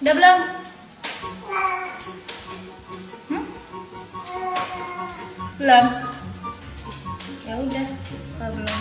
Udah belum? Hmm? Belum? Ya udah, kalau belum.